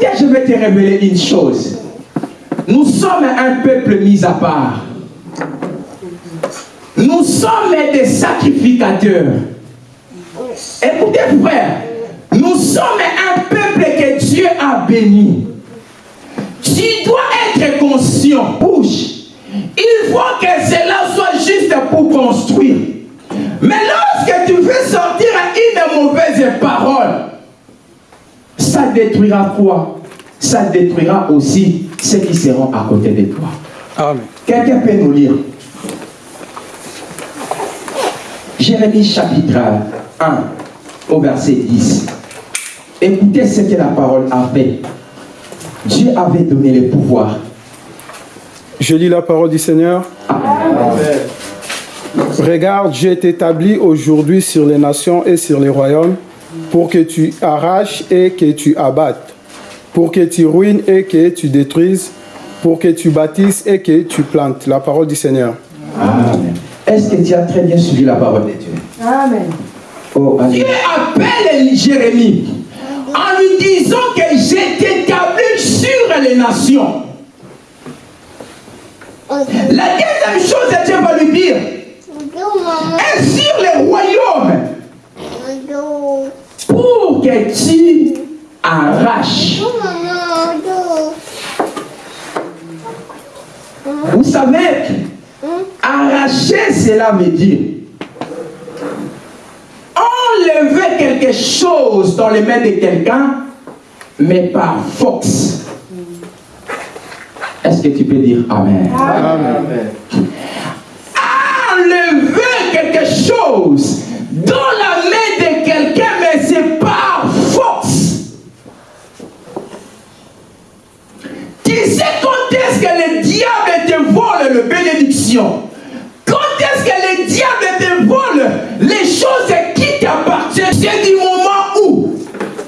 Je vais te révéler une chose. Nous sommes un peuple mis à part. Nous sommes des sacrificateurs. Écoutez, frère, nous sommes un peuple que Dieu a béni. Tu dois être conscient, bouge. Il faut que cela soit juste pour construire. Détruira quoi? Ça détruira aussi ceux qui seront à côté de toi. Amen. Quelqu'un peut nous lire? Jérémie chapitre 1 au verset 10. Écoutez ce que la parole a fait. Dieu avait donné le pouvoir. Je lis la parole du Seigneur. Regarde, j'ai établi aujourd'hui sur les nations et sur les royaumes pour que tu arraches et que tu abattes, pour que tu ruines et que tu détruises, pour que tu bâtisses et que tu plantes. La parole du Seigneur. Amen. Est-ce que tu as très bien suivi la parole de Dieu? Amen. Oh, Dieu appelle Jérémie en lui disant que j'ai établi sur les nations. La deuxième chose, Dieu va lui dire, et sur les royaumes, pour que tu arraches. Vous savez, arracher, cela veut dire enlever quelque chose dans les mains de quelqu'un, mais par force. Est-ce que tu peux dire Amen? Amen. Enlever quelque chose dans bénédiction Quand est-ce que le diable te les choses qui t'appartiennent? C'est du moment où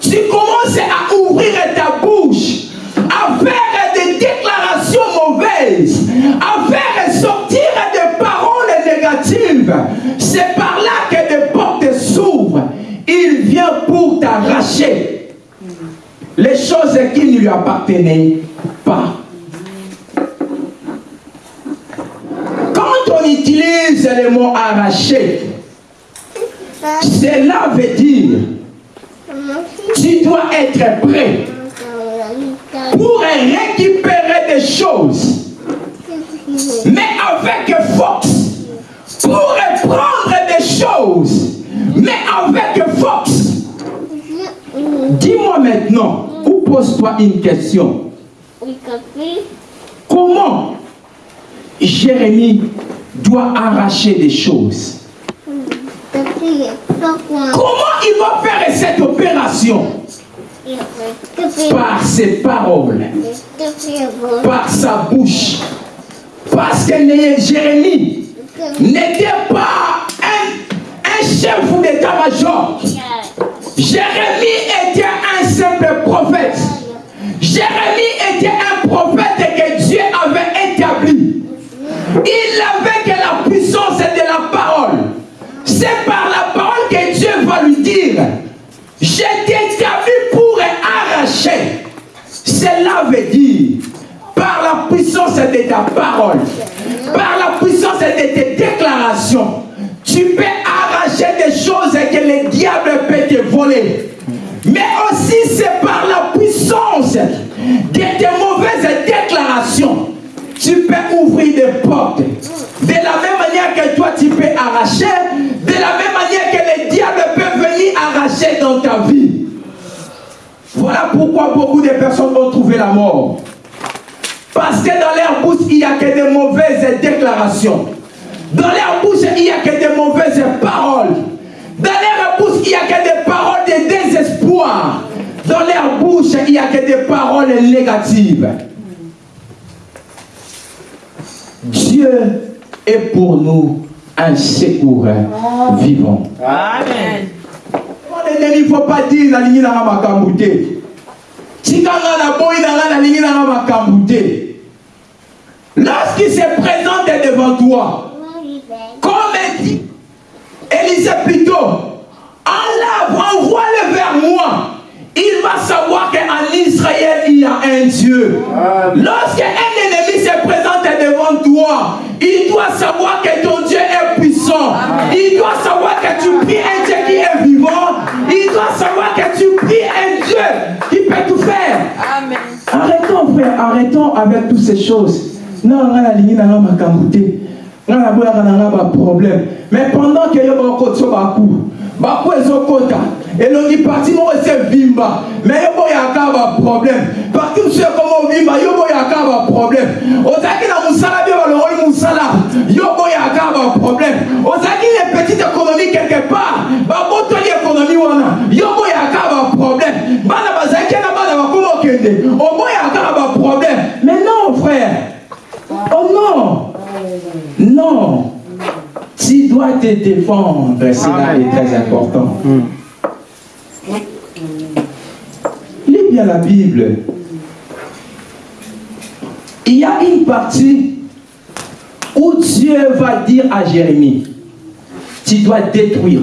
tu commences à ouvrir ta bouche, à faire des déclarations mauvaises, à faire sortir des paroles négatives. C'est par là que des portes s'ouvrent. Il vient pour t'arracher les choses qui ne lui appartenaient pas. Quand on utilise le mot arracher, cela veut dire tu dois être prêt pour récupérer des choses, mais avec force, pour prendre des choses, mais avec force. Dis-moi maintenant, ou pose-toi une question. Comment Jérémie doit arracher des choses Comment il va faire cette opération? Par ses paroles, par sa bouche. Parce que Jérémie n'était pas un, un chef d'état-major. Jérémie était établi pour arracher. Cela veut dire, par la puissance de ta parole, par la puissance de tes déclarations, tu peux arracher des choses que le diable peut te voler. Mais aussi c'est par la puissance de tes mauvaises déclarations. Tu peux ouvrir des portes. De la même manière que toi tu peux arracher, de la même manière que le diable peut venir arracher dans ta vie. Voilà pourquoi beaucoup de personnes ont trouvé la mort. Parce que dans leur bouche, il n'y a que des mauvaises déclarations. Dans leur bouche, il n'y a que des mauvaises paroles. Dans leur bouche, il n'y a que des paroles de désespoir. Dans leur bouche, il n'y a que des paroles négatives. Dieu est pour nous un secours vivant. Amen. Il ne faut pas dire la ligne dans ma cambouté. Tikanga na boy na la ligne dans ma cambouté. Lorsqu'il se présente devant toi, comme dit Élisée plutôt, enlève, envoie-le vers moi. Il va savoir qu'en Israël, Dieu. Lorsqu'un ennemi se présente devant toi, il doit savoir que ton Dieu est puissant. Il doit savoir que tu pries un Arrêtons, avec toutes ces choses. Non, on a ligne dans ma camouté. On a un problème. Mais pendant que yo ba kotso ba ku, ba ku ezokota. elongi parti moko ese vimba. Me yo boyaka baproblème parti mosusu ekoma ovimba yo boyaka baproblème ozalaki na mosala bie balongoli mosala yo boyaka baproblème ozalaki na petite économie quelque part. Babotoli économie wana. Yo boyaka baproblème bana bazalaki na bana oboyaka baproblème mais non frère oh non non tu dois te défendre cela est très important Lis bien la Bible. Il y a une partie où Dieu va dire à Jérémie, tu dois détruire,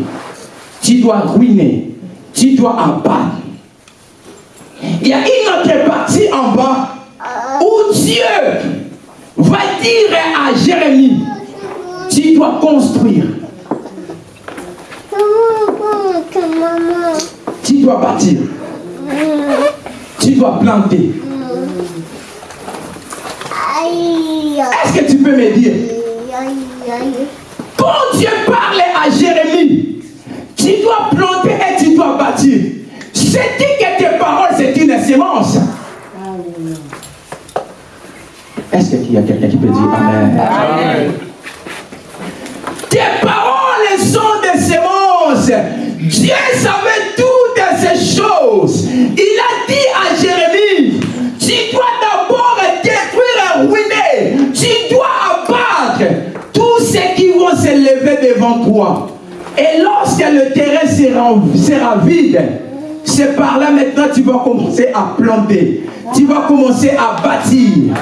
tu dois ruiner, tu dois abattre. Il y a une autre partie en bas où Dieu va dire à Jérémie, tu dois construire, tu dois bâtir, tu dois planter. Est-ce que tu peux me dire? Quand Dieu parlait à Jérémie, tu dois planter et tu dois bâtir. C'est dit que tes paroles, c'est une sémence. Est-ce qu'il y a quelqu'un qui peut dire Amen, Amen. Tes paroles. Dieu savait toutes ces choses. Il a dit à Jérémie, tu dois d'abord détruire et ruiner. Tu dois abattre tous ceux qui vont se lever devant toi. Et lorsque le terrain sera, sera vide, c'est par là maintenant tu vas commencer à planter. Tu vas commencer à bâtir.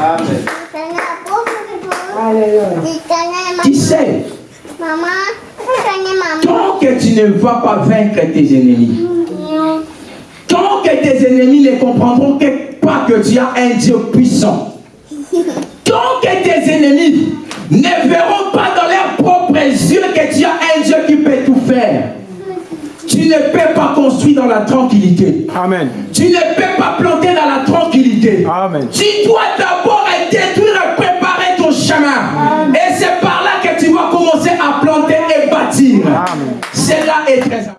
Tu sais, tant que tu ne vas pas vaincre tes ennemis, tant que tes ennemis ne comprendront que- pas que tu as un Dieu puissant, tant que tes ennemis ne verront pas dans leurs propres yeux que tu as un Dieu qui peut tout faire, tu ne peux pas construire dans la tranquillité. Amen. Tu ne peux pas planter dans la tranquillité. Amen. Tu dois d'abord détruire préparer ton chemin. Et c'est par là que tu vas commencer à planter et bâtir. Cela est très important.